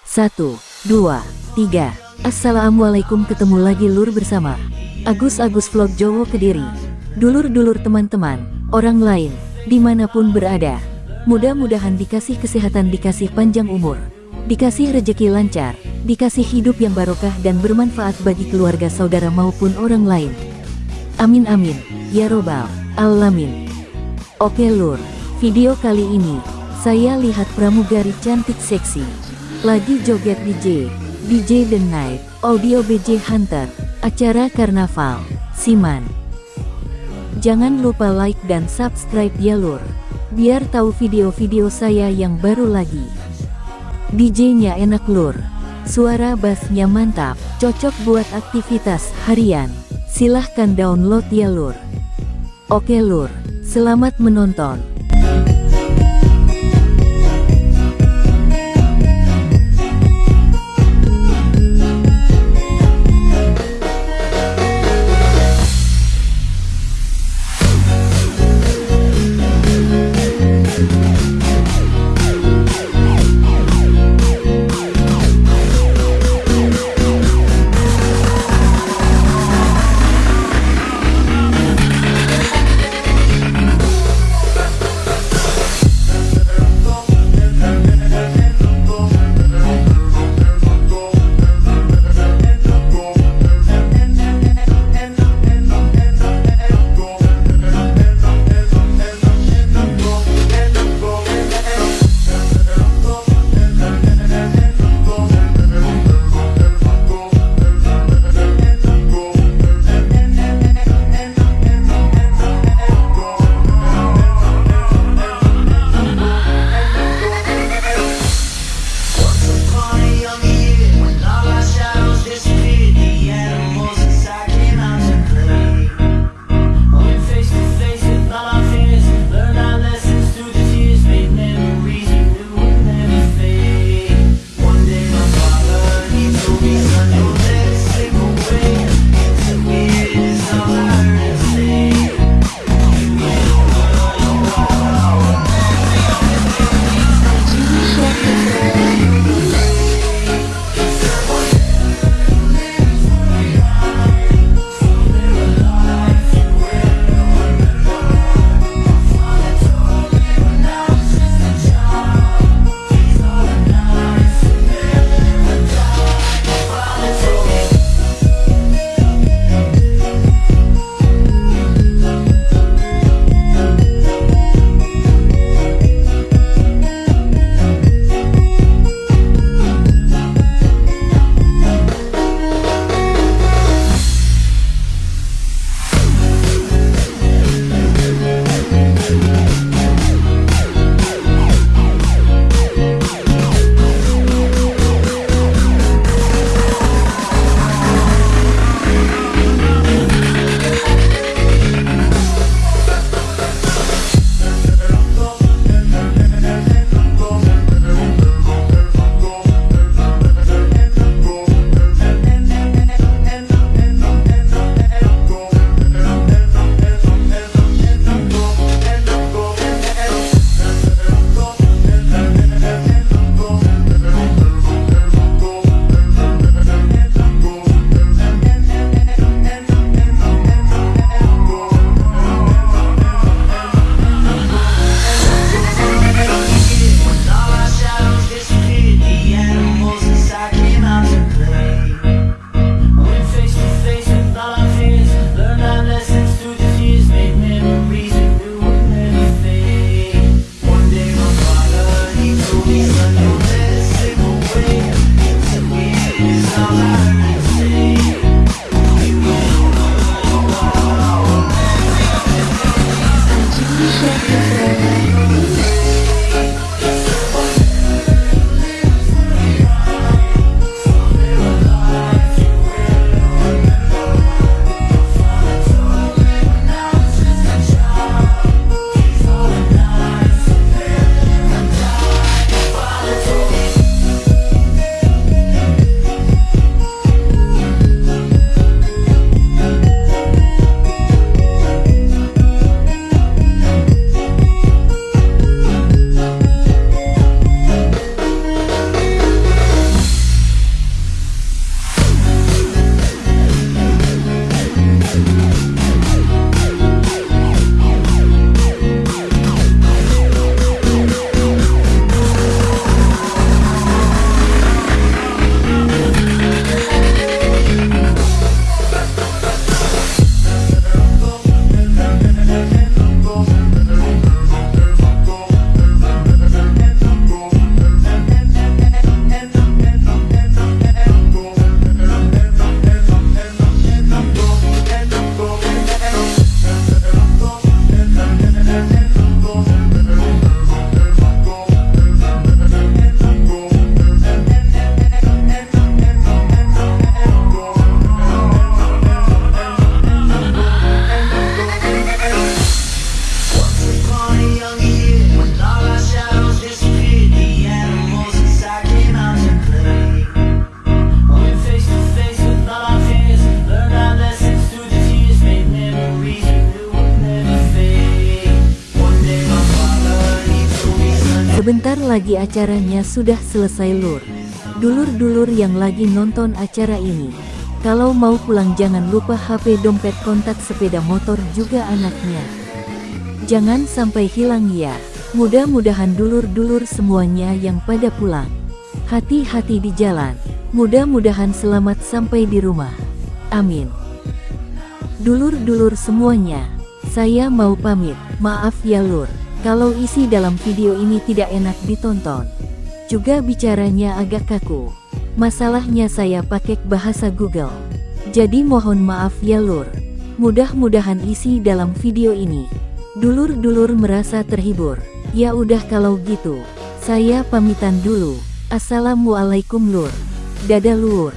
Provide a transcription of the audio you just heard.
Satu, dua, tiga. Assalamualaikum ketemu lagi lur bersama Agus-Agus Vlog Jowo Kediri. Dulur-dulur teman-teman, orang lain, di mana pun berada. Mudah-mudahan dikasih kesehatan, dikasih panjang umur, dikasih rejeki lancar, dikasih hidup yang barokah dan bermanfaat bagi keluarga saudara maupun orang lain. Amin amin, ya robbal alamin. Oke lur, video kali ini, saya lihat pramugari cantik seksi lagi joget DJ, DJ The Night, Audio BJ Hunter, acara Karnaval, Siman. Jangan lupa like dan subscribe ya lur, biar tahu video-video saya yang baru lagi. DJ-nya enak lur, suara bassnya mantap, cocok buat aktivitas harian. Silahkan download ya lur. Oke lur, selamat menonton. Lagi acaranya sudah selesai lur. Dulur-dulur yang lagi nonton acara ini. Kalau mau pulang jangan lupa HP dompet kontak sepeda motor juga anaknya. Jangan sampai hilang ya. Mudah-mudahan dulur-dulur semuanya yang pada pulang. Hati-hati di jalan. Mudah-mudahan selamat sampai di rumah. Amin. Dulur-dulur semuanya, saya mau pamit. Maaf ya lur, kalau isi dalam video ini tidak enak ditonton. Juga bicaranya agak kaku. Masalahnya saya pakai bahasa Google. Jadi mohon maaf ya lur. Mudah-mudahan isi dalam video ini. Dulur-dulur merasa terhibur. Ya udah kalau gitu. Saya pamitan dulu. Assalamualaikum lur. Dadah lur.